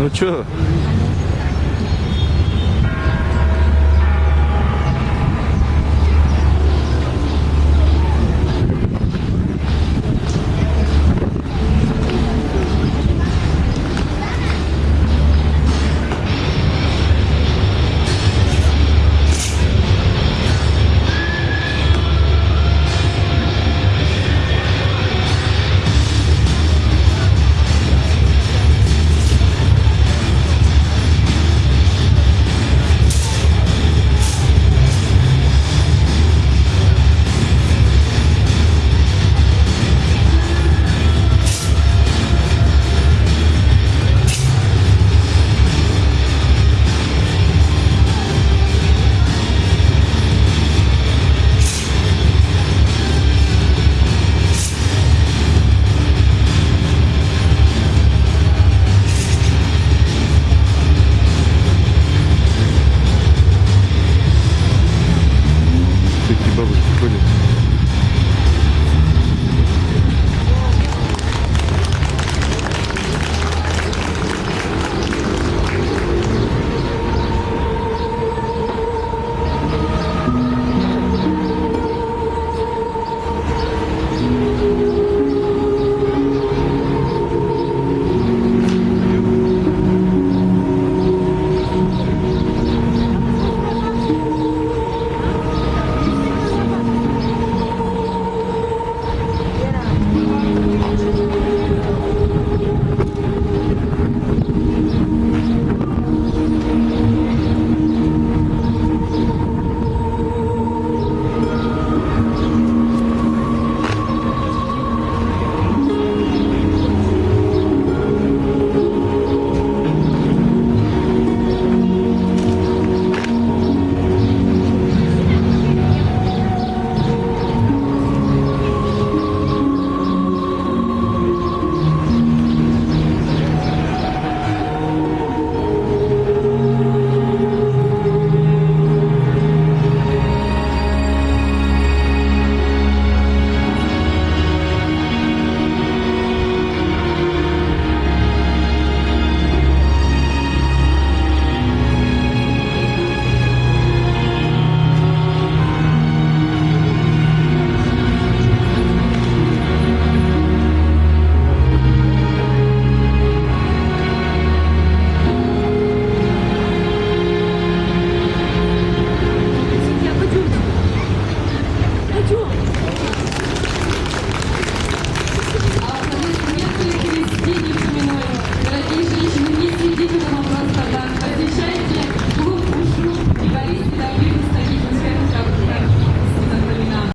Ну чё? 그지